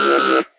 Yeah, yeah, yeah.